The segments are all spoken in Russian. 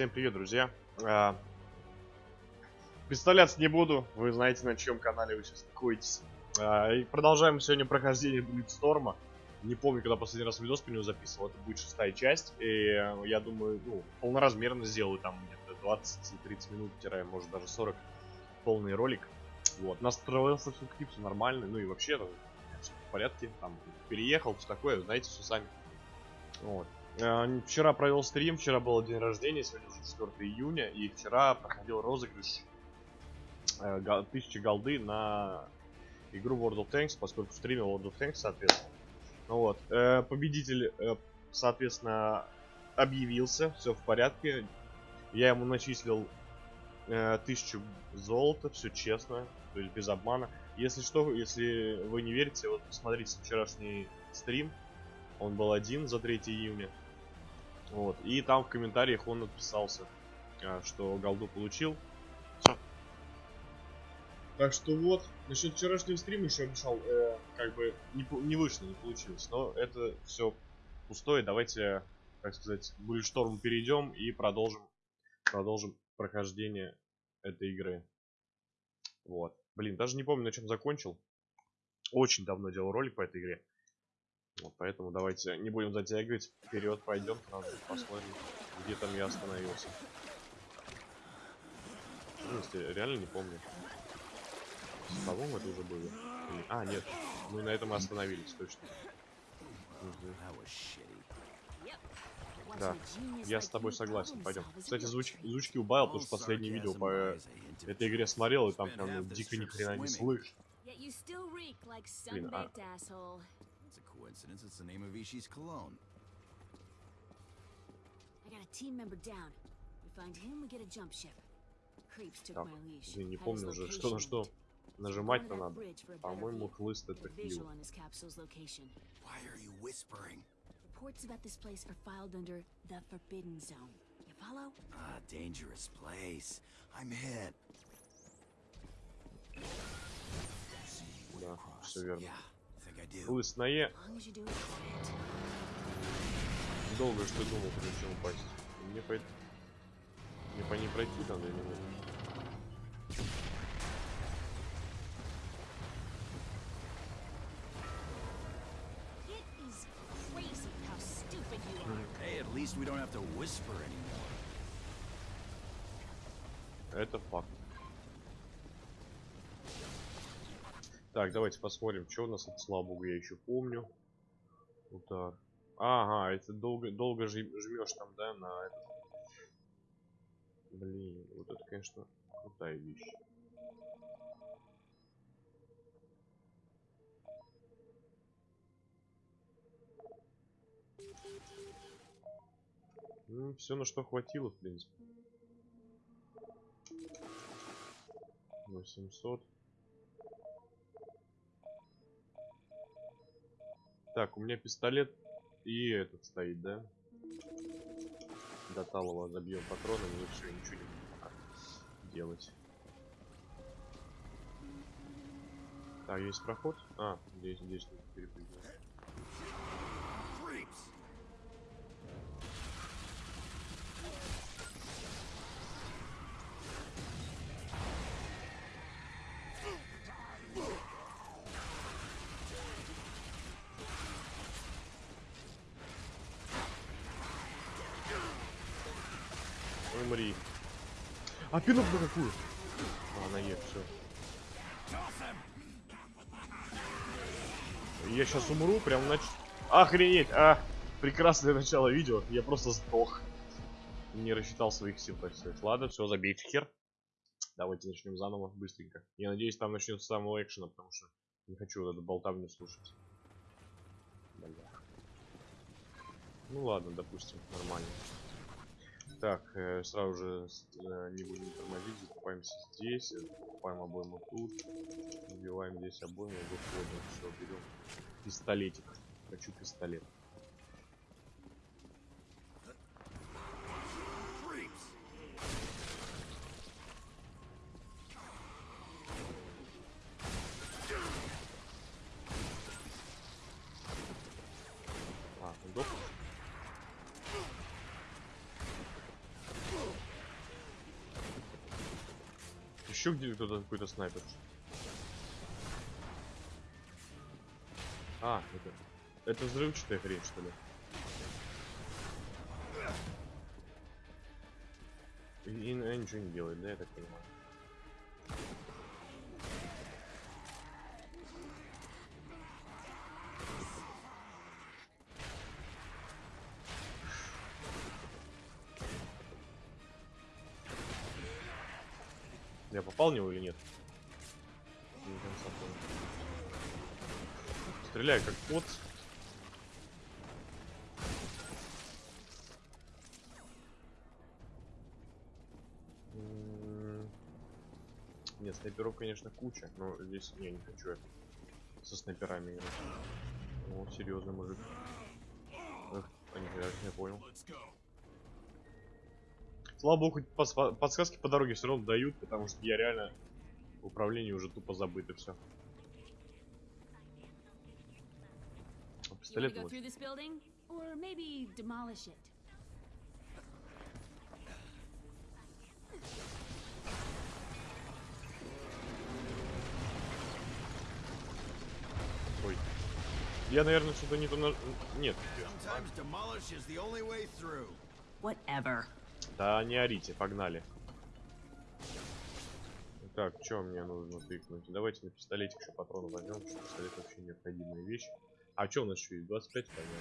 Всем привет, друзья. А, представляться не буду, вы знаете, на чем канале вы сейчас находитесь. А, и продолжаем сегодня прохождение Блитсторма. Не помню, когда последний раз видос по нему записывал, это будет шестая часть. И я думаю, ну, полноразмерно сделаю там где-то 20-30 минут, может даже 40 полный ролик. Вот, настроился все все нормально, ну и вообще, все в порядке, там, переехал, все такое, знаете, все сами. Вот. Э, вчера провел стрим, вчера был день рождения, сегодня уже 4 июня, и вчера проходил розыгрыш 1000 э, голды на игру World of Tanks, поскольку стримил World of Tanks, соответственно. Ну вот, э, победитель, соответственно, объявился, все в порядке. Я ему начислил 1000 золота, все честно, то есть без обмана. Если что, если вы не верите, вот посмотрите вчерашний стрим, он был один за 3 июня. Вот. И там в комментариях он отписался, а, что голду получил. Так что вот, насчет вчерашнего стрима еще обещал, э, как бы не, не вышло, не получилось. Но это все пустое. Давайте, так сказать, в шторм перейдем и продолжим, продолжим прохождение этой игры. Вот. Блин, даже не помню, на чем закончил. Очень давно делал ролик по этой игре. Вот, поэтому давайте не будем затягивать. Вперед пойдем, сразу посмотрим, где там я остановился. Ну, реально не помню. По-моему, это уже было. А, нет. Мы на этом и остановились, точно. Угу. Да, я с тобой согласен, пойдем. Кстати, звуч... звучки убавил, потому что последнее видео по этой игре смотрел, и там прям ну, дико ни хрена не слышно. Блин, а coincidence, it's the name of Ishi's cologne. I got a team member down. We find him, we get a jump ship. Creeps took так, my leash. не помню уже, что на что нажимать-то надо. По-моему, хлыст это хил. Why are you whispering? Reports about this place are filed under the Forbidden Zone. You follow? Ah, dangerous place. I'm hit. Да, все верно. Лыс на Е. Долго что думал, прежде чем упасть. Мне по... Мне по ней пройти там или нет? Это факт. Так, давайте посмотрим, что у нас слава богу я еще помню. Удар. Ага, это долго, долго жмешь там, да, на этот. Блин, вот это, конечно, крутая вещь. Ну, все на что хватило, в принципе. 800. Так, у меня пистолет и этот стоит, да? До талого забьем патронами и все, ничего не буду делать. Так, есть проход? А, здесь, здесь перепрыгнуть. А пинок на какую? А, на Е, все. Я сейчас умру, прям нач... Охренеть! А, прекрасное начало видео. Я просто сдох. Не рассчитал своих сил, так сказать. Ладно, все, забейте хер. Давайте начнем заново, быстренько. Я надеюсь, там начнется с самого экшена, потому что не хочу вот эту болтавню слушать. Бля. Ну ладно, допустим, нормально. Так, э, сразу же э, не будем тормозить, закупаемся здесь, покупаем обойму тут, убиваем здесь обойму, выходим, все, берем пистолетик. Хочу пистолет. Еще где кто-то какой-то снайпер. А, это... Это взрывчатая хрень, что ли? И, и она ничего не делает, да, я так понимаю. Я него или нет? Не. Стреляю как кот. Нет, снайперов, конечно, куча, но здесь не, не хочу я со снайперами играть. О, серьезный мужик. Эх, я понял. Слава богу, хоть подсказки по дороге все равно дают, потому что я реально в управлении уже тупо забыт и все. Want Пистолет вот. Ой. Я, наверное, что-то не то на... Нет. Sometimes demolish is the only way through. Whatever. Да не орите, погнали. Так, что мне нужно тыкнуть? Давайте на пистолетик еще патроны возьмем, потому что пистолет вообще необходимая вещь. А что у нас еще есть? 25, понятно.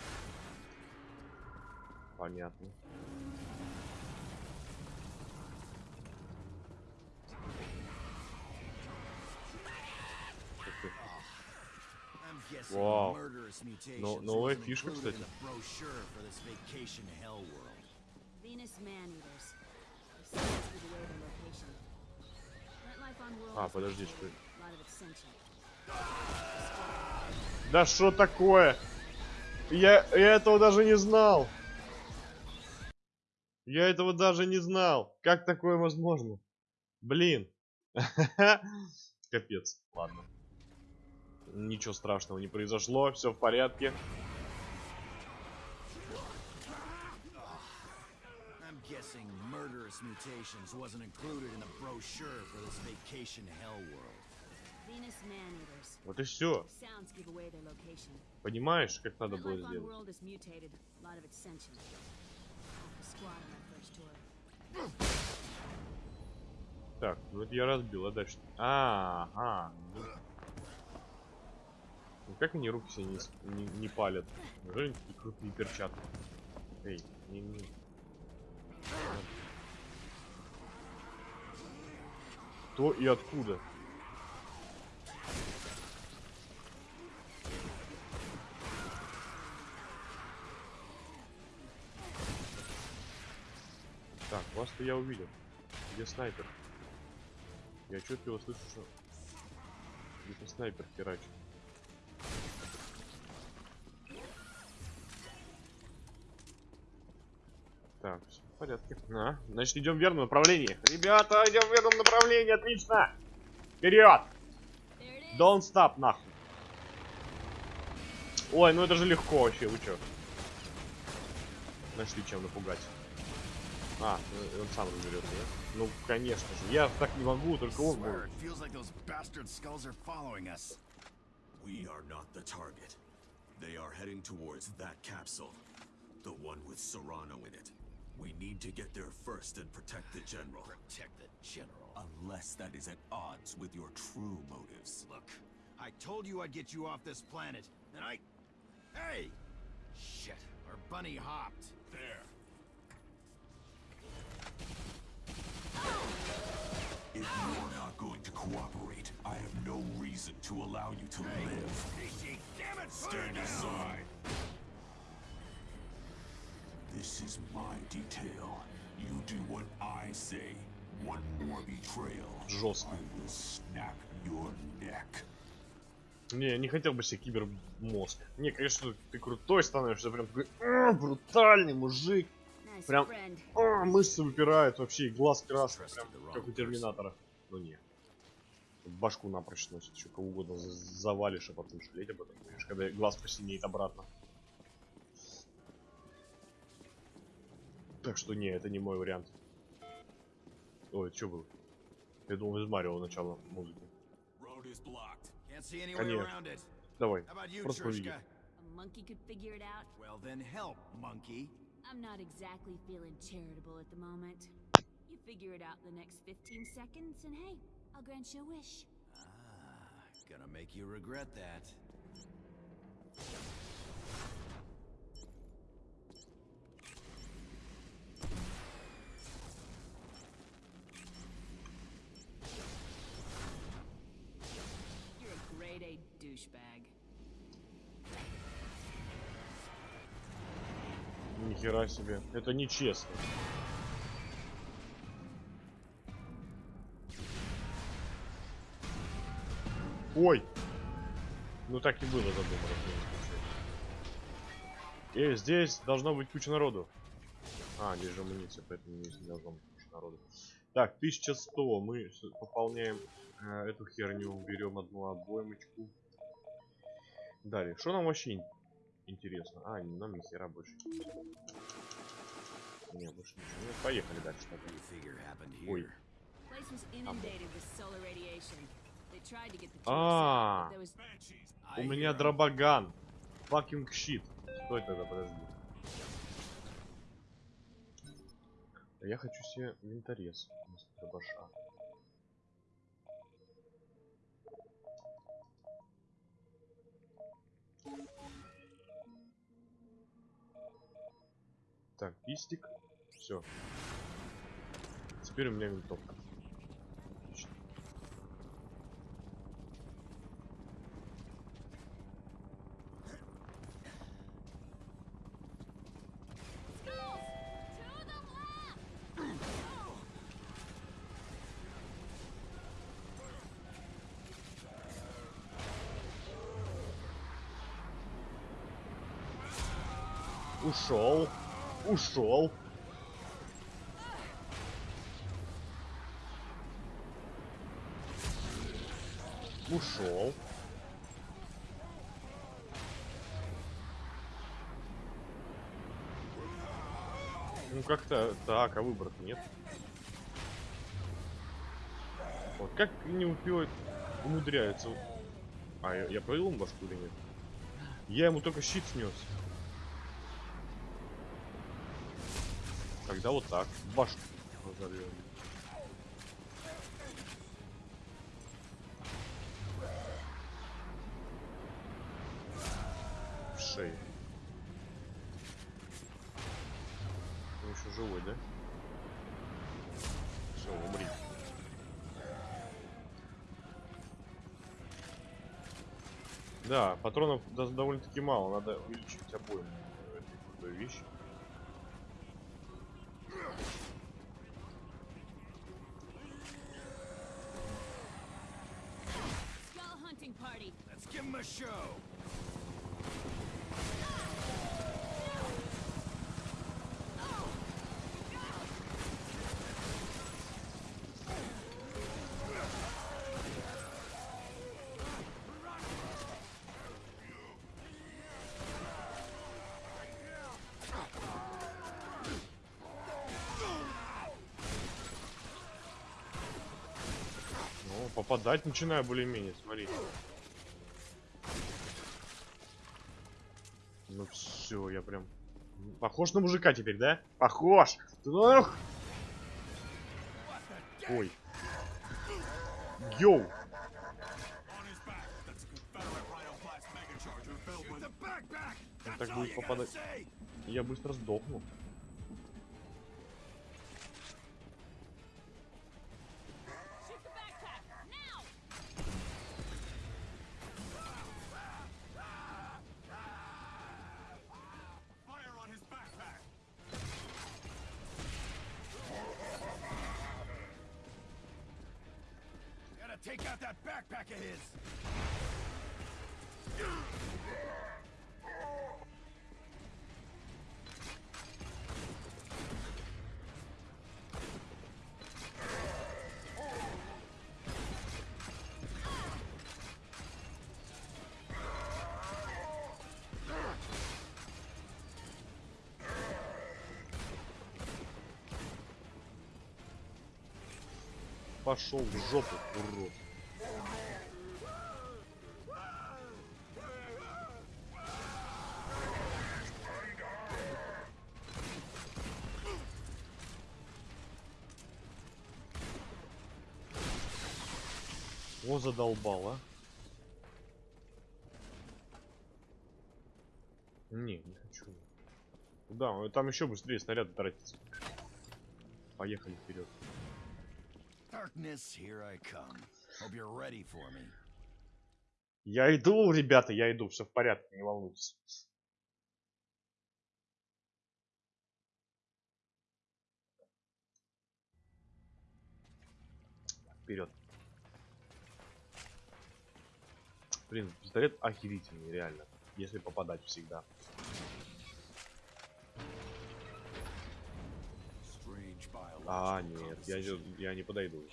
Понятно. Mutations Но- новая wasn't фишка, кстати. А, подожди, что-. Да что такое? Я, я этого даже не знал. Я этого даже не знал. Как такое возможно? Блин. Капец. Ладно. Ничего страшного не произошло. Все в порядке. I'm guessing murderous mutations wasn't included in the brochure for this vacation hell world. Venus man-eaters. Вот и все. Sounds give away their location. Понимаешь, как надо было сделать? world is mutated. Lot of extension. Half the squad on that first tour. Так, ну это я разбил, а дальше? А, а. ну. Ну как они руки себе не, не, не палят? Неужели такие крутые перчатки? Эй, не, не. Кто и откуда? Так, вас-то я увидел. Где снайпер? Я отчетливо слышу, что где-то снайпер херачит. Так, все порядке. А, значит, идем в верном направлении. Ребята, идем в верном направлении, отлично! Вперед! Don't stop, нахуй. Ой, ну это же легко вообще, вы чё? Нашли чем напугать. А, ну, он сам разберется, да? Ну, конечно же. Я так не могу, только он Swear, может. it feels like those bastard skulls are following us. We are not the target. They are heading towards that capsule. The one with Serrano in it. We need to get there first and protect the General. Protect the general. Unless that is at odds with your true motives. Look, I told you I'd get you off this planet, and I... Hey! Shit, our bunny hopped. There. If you are not going to cooperate, I have no reason to allow you to live. Easy, damn it! Stand aside. This is my detail. You do what I say. One more betrayal. Жестко. I will snap your neck. Не, я не хотел бы себе кибермозг. Не, конечно, ты крутой становишься, прям такой «А, брутальный мужик. Прям-. А, мышцы выпирают вообще, и глаз красный, прям как у Терминатора. Ну не. Башку напрочь сносит, еще кого угодно за- завалишь, а потом жалеть об этом будешь, когда глаз посинеет обратно. Так что не, это не мой вариант. Ой, что было? Я думал, из Марио начало музыки. Конечно. Давай, просто поведи. Monkey could figure it out. Well, then help, monkey. I'm not exactly feeling charitable at the moment. You figure it out in the next 15 seconds, and hey, I'll grant you a wish. Ah, gonna make you regret that. You're a grade A douchebag. Нихера себе. Это нечестно. Ой! Ну так и было задумано. случае. Эй, здесь должно быть куча народу. А, здесь же амуниция, поэтому здесь не должно быть куча народу. Так, 1100. Мы пополняем э, эту херню. Берем одну обоймочку. Далее. Что нам вообще ин- интересно? А, нам ни хера больше. Не, больше ничего. нет. Поехали дальше. Ой. I У меня дробоган. Fucking щит. Стой тогда, подожди. А Я хочу себе винторез вместо дробаша. Так, пистик. Все. Теперь у меня винтовка. Ушел. Ушел. Ушел. Ну как-то так, а выбора нет. Вот как не успевает, умудряется. А, я, я провел башку или нет? Я ему только щит снес. Тогда вот так. Башку разорвем. В шею. Он еще живой, да? Все, умри. Да, патронов до- довольно-таки мало, надо увеличить обоим этой крутой give 'em a show. Ну, попадать начинаю более-менее, смотри. Похож на мужика теперь, да? Похож! Ох! Ой. Йоу! Он так будет попадать. Я быстро сдохну. Take out that backpack of his. Пошел в жопу, урод. О, задолбал, а. Не, не хочу. Да, там еще быстрее снаряды тратится. Поехали вперед. Darkness, here I come. Hope you're ready for me. Я иду, ребята, я иду, все в порядке, не волнуйтесь. Вперед. Блин, пистолет охерительный, реально. Если попадать всегда. А, нет, я, не- я не подойду.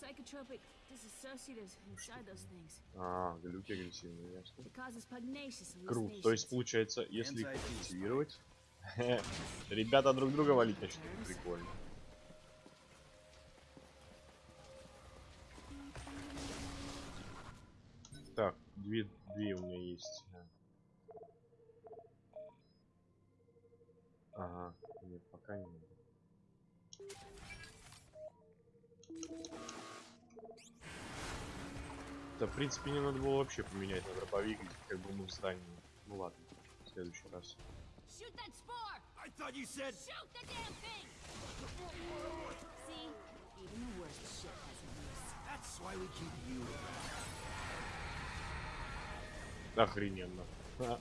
Psychotropic disassociatives inside those things. А, глюки агрессивные, ясно. Круто. То есть, получается, если их активировать, ребята друг друга валить начнут. Прикольно. Две, две у меня есть. Ага, нет, пока не надо. Да, в принципе, не надо было вообще поменять на дробовик, как бы мы в здании. Ну ладно, в следующий раз. Shoot that spore! I thought you said. Shoot the damn thing! See? Even the worst shit has a use. That's why we keep you around. Охрененно. А,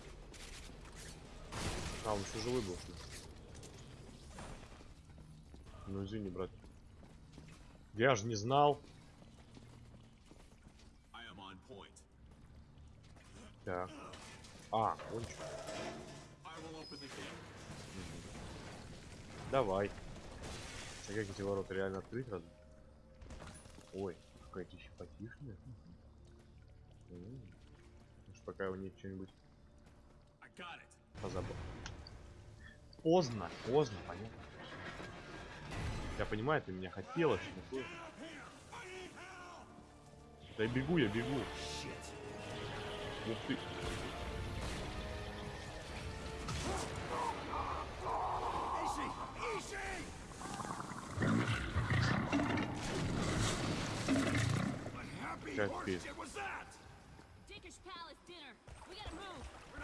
а он еще живой был. что ли? Ну извини, брат. Я же не знал. Так. А, он gate. Давай. А как эти ворота реально открыть разве? Ой, какая-то еще потишная. Пока у них что-нибудь позабыл. Поздно, поздно, понятно. Я понимаю, ты меня хотела, что такое. Да я бегу, я бегу. Ух ты. Easy!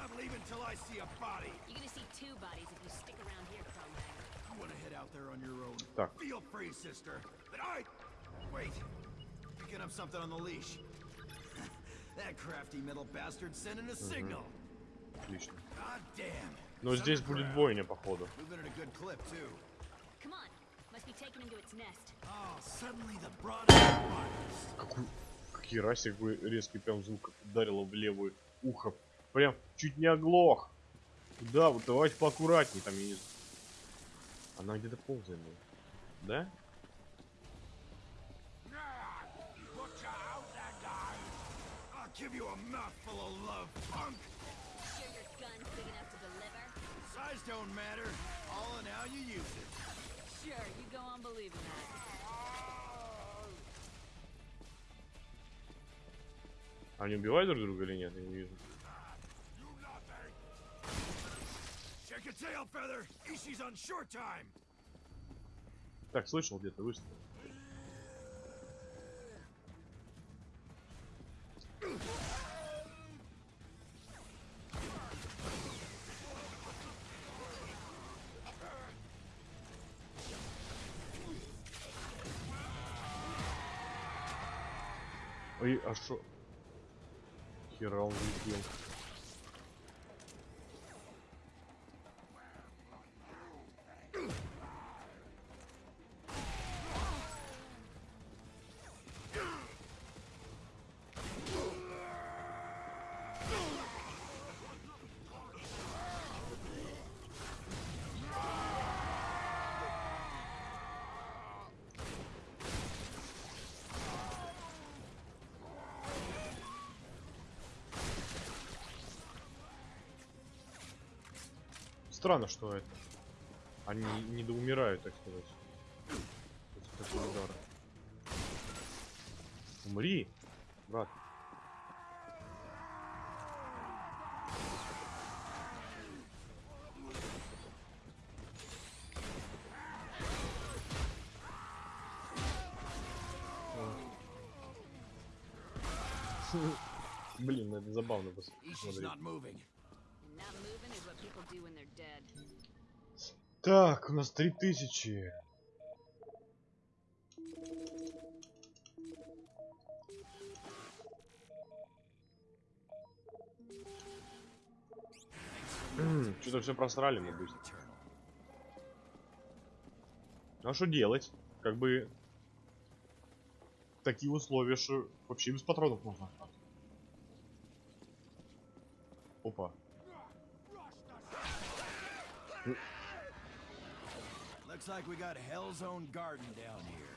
Not leaving till I see a body. You're gonna see two bodies if you stick around here, Cromwell. You want to head out there on your own? Так. Feel free, sister. But I... Wait. Picking up something on the leash. that crafty middle bastard sending a signal. Отлично. God damn. Но здесь будет бойня, походу. Moving at a good clip, too. Come on. Must be taken into its nest. Oh, suddenly the broad. Какой, какие расик бы резкий прям звук ударило в левое ухо. Прям чуть не оглох. Да, вот давайте поаккуратней там, знаю. Она где-то ползает. ну. Да? Они убивают друг друга или нет? Я не вижу. Так, слышал где-то выстрел. Ой, а шо? Хера он влетел. Странно, что это. Они не доумирают, так сказать. После такого. Умри, брат. Блин, это забавно посмотреть. Так, у нас три тысячи. Что-то все просрали мы быстро. Ну а что делать? Как бы такие условия, что вообще без патронов можно. Опа. Looks like we got Hell's Own Garden down here.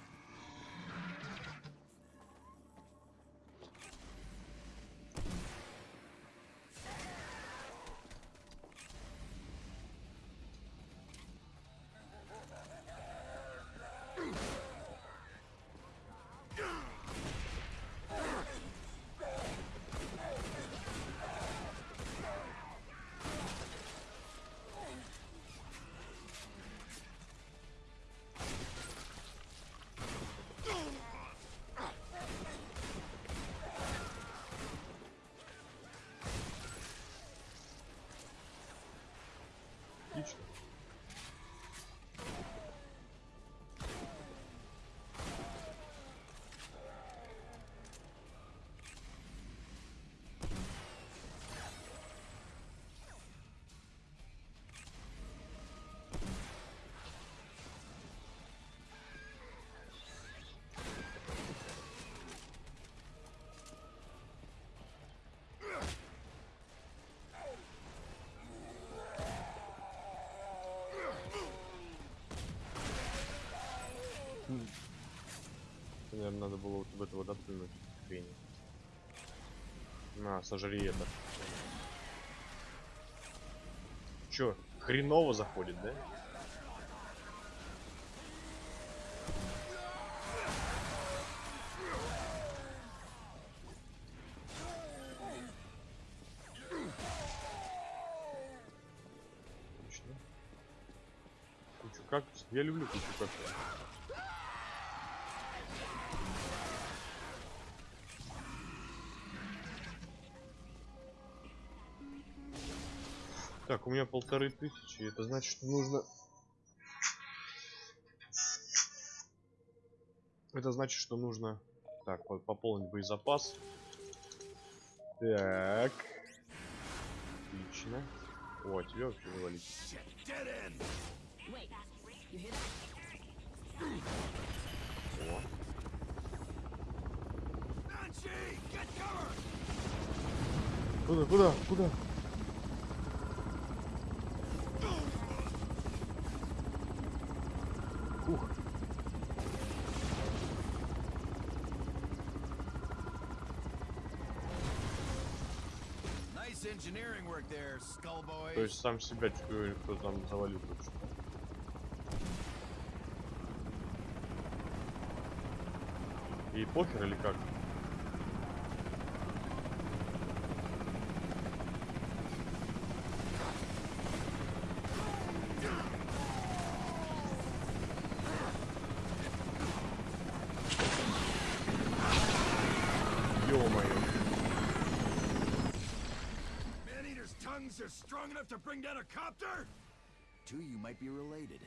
Наверное, надо было вот в этого да, плюнуть. Хрень. На, сожри это. Чё, хреново заходит, да? Отлично. Кучу кактусов. Я люблю кучу кактусов. Так, у меня полторы тысячи. Это значит, что нужно... Это значит, что нужно... Так, по- пополнить боезапас. Так. Отлично. О, а тебя вообще вывалить. О. Куда, куда, куда? Ух. Nice engineering work there, Skull Boy. То есть сам себя чую, кто там завалил только что. И похер или как? Are strong enough to bring down a copter? Two of you might be related.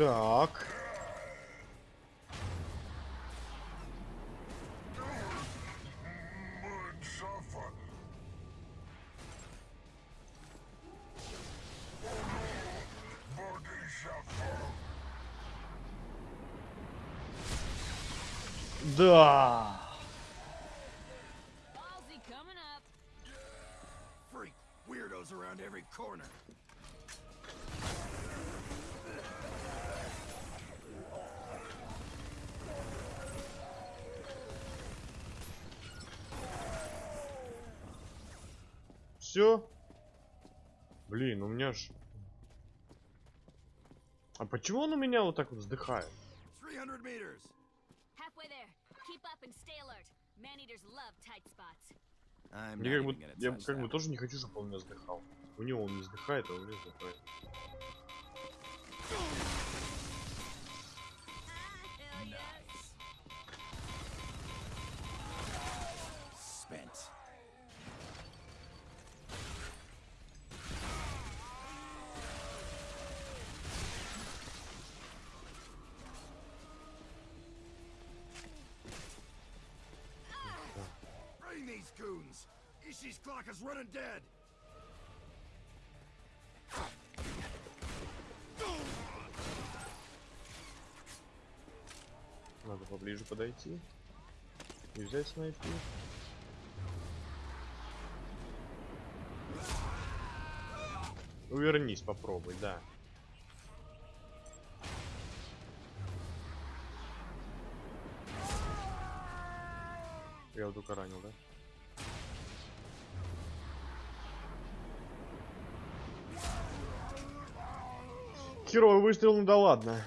Так. Да. Ballsy coming up. Freak weirdos around every corner. Все. Блин, у меня ж... А почему он у меня вот так вот вздыхает? 300 meters. Halfway there. Keep up and stay alert. Man-eaters love tight spots. I'm Мне как бы, я как бы тоже не хочу, чтобы он у меня вздыхал. У него он не вздыхает, а у меня вздыхает. Clock is running dead! Надо поближе подойти. И взять снайпер. Увернись, попробуй, да. Я вот только ранил, да? Херовый выстрел, ну да ладно.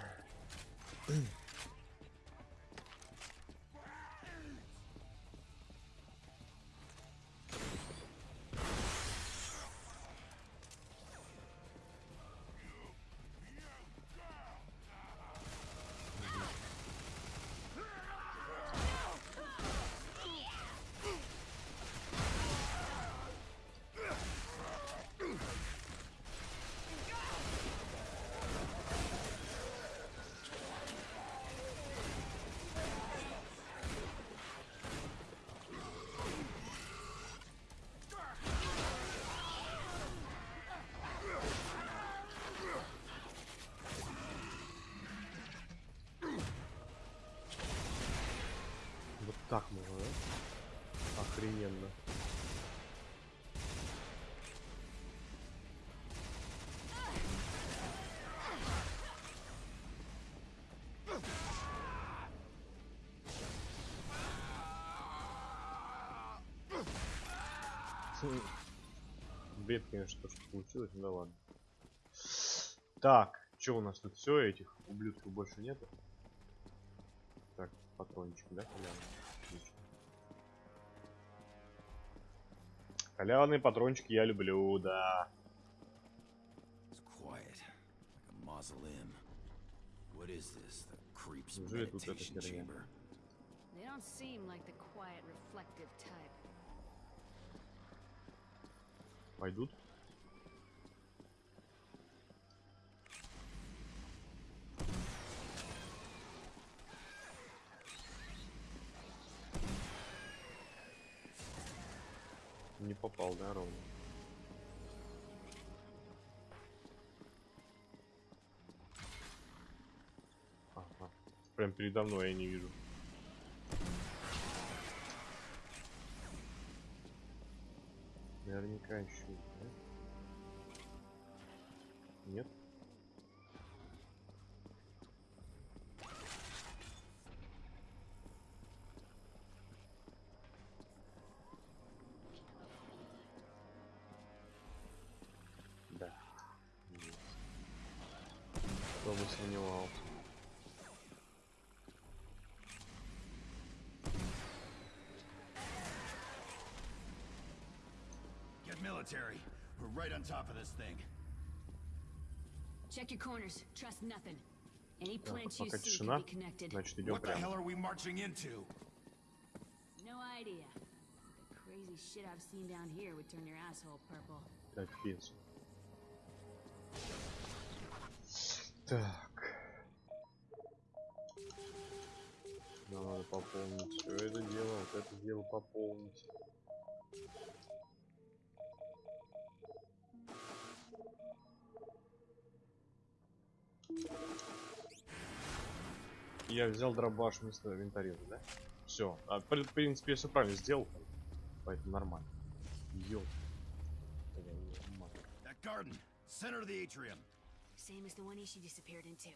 Так можно, да? Охрененно. Бред, конечно, то, что получилось, ну да ладно. Так, что у нас тут все, этих ублюдков больше нету? Так, патрончик, да, халявный? Халявные патрончики я люблю, да. Неужели тут эта meditation херня? chamber? They don't seem like the quiet, reflective type. Пойдут. Не попал, да, ровно? Ага. Прям передо мной я не вижу. Наверняка еще, да? military. We're right on top of this thing. Check your corners. Trust nothing. Any plants you see can be connected. Значит, what прямо. the hell are we marching into? No idea. The crazy shit I've seen down here would turn your asshole purple. Капец. Так. Нам надо пополнить все это дело, вот это дело пополнить. Я взял дробаш вместо винтореза, да? Все. А, в принципе, я все правильно сделал. Поэтому нормально. That garden, center of the atrium. Same as the one Ishi disappeared into.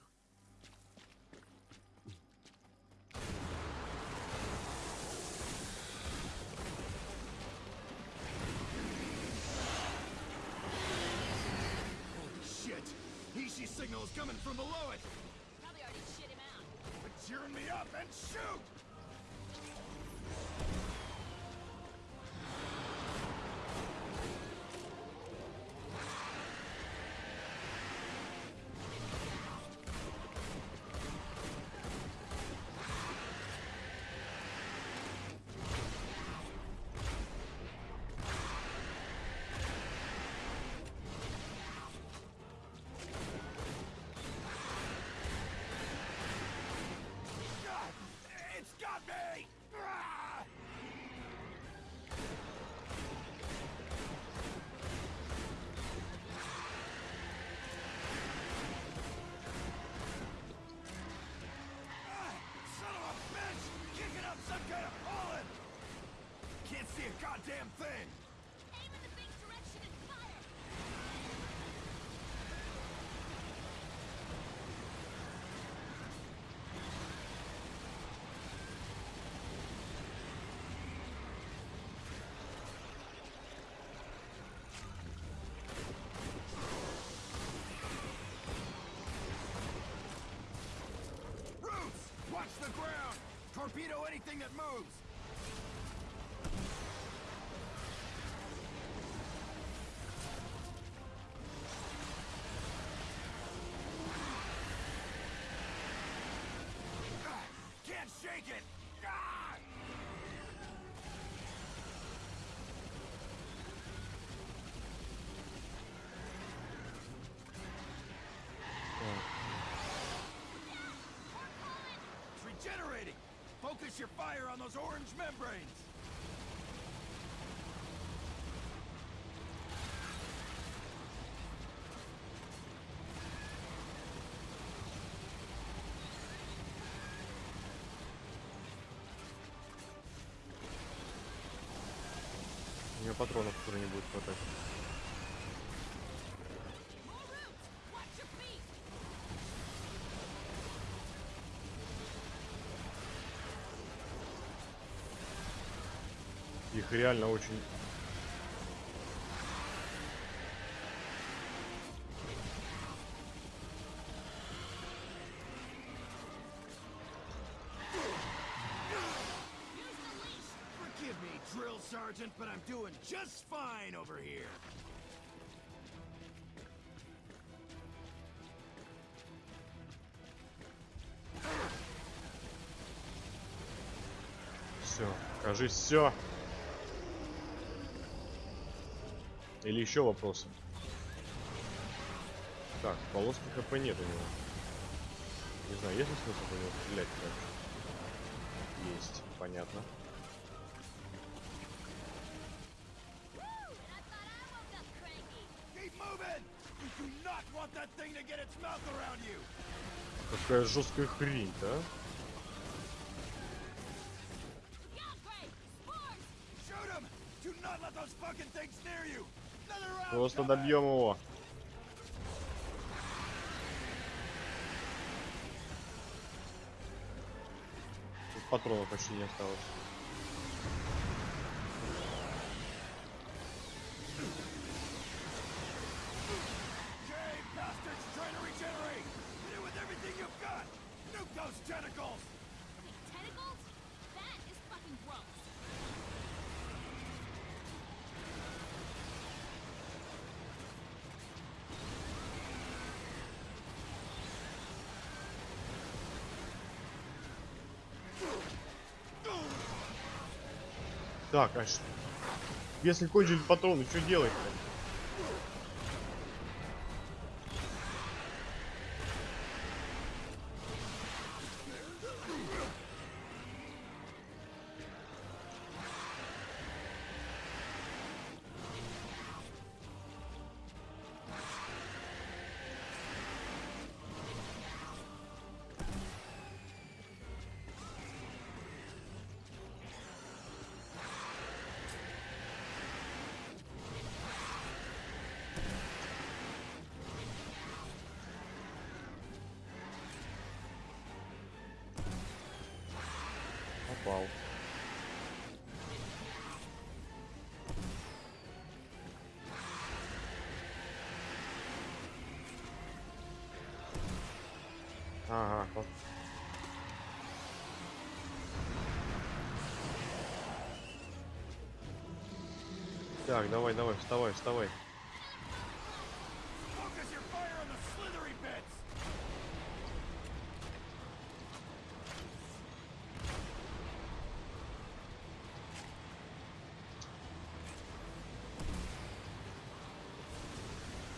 Signal is coming from below it! Probably already shit him out. But cheering me up and shoot! Torpedo anything that moves! Can't shake it! It's regenerating! Focus your fire on those orange membranes! У меня патронов уже не будет хватать. Их реально очень... Sergeant, but I'm doing just fine over here. Все, кажись, все. Или еще вопросы? Так, полоски ХП нет у него. Не знаю, есть ли смысл по него стрелять дальше? Есть, понятно. Woo! And I thought Просто добьем его. Тут патронов почти не осталось. Так, а Если кончили патроны, что делать-то? Так, давай, давай, вставай, вставай.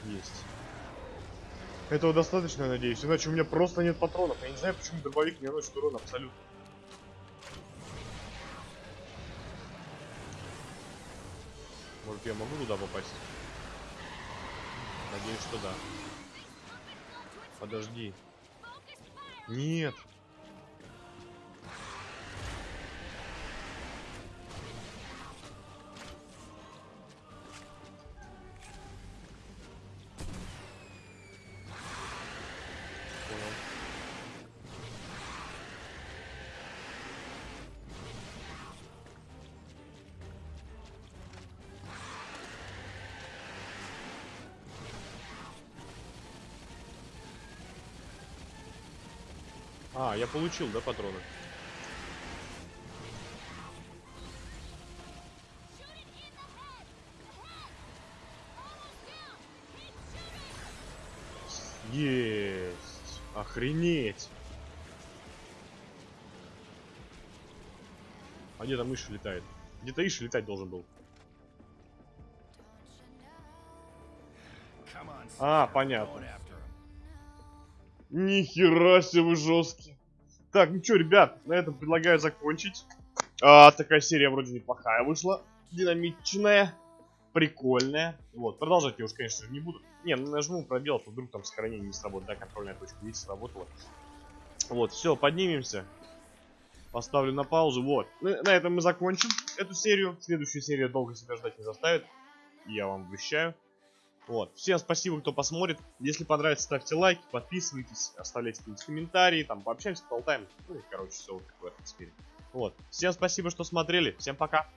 Есть. Этого достаточно, я надеюсь, иначе у меня просто нет патронов. Я не знаю, почему дробовик не наносит урон абсолютно. Надеюсь, что да. Подожди. Нет. А, я получил, да, патроны? Есть! Охренеть! А где там Иша летает? Где-то Иша летать должен был. А, понятно. Нихера себе вы жесткие. Так, ну что, ребят, на этом предлагаю закончить. А, такая серия вроде неплохая вышла. Динамичная. Прикольная. Вот, продолжать я уж, конечно же, не буду. Не, ну нажму пробел, то вдруг там сохранение не сработает. Да, контрольная точка, видите, сработала. Вот, все, поднимемся. Поставлю на паузу. Вот. На, этом мы закончим эту серию. Следующая серия долго себя ждать не заставит. Я вам обещаю. Вот. Всем спасибо, кто посмотрит. Если понравится, ставьте лайки, подписывайтесь, оставляйте какие-нибудь комментарии, там пообщаемся, поболтаем. Ну и, короче, все вот как в этом теперь. Вот. Всем спасибо, что смотрели. Всем пока.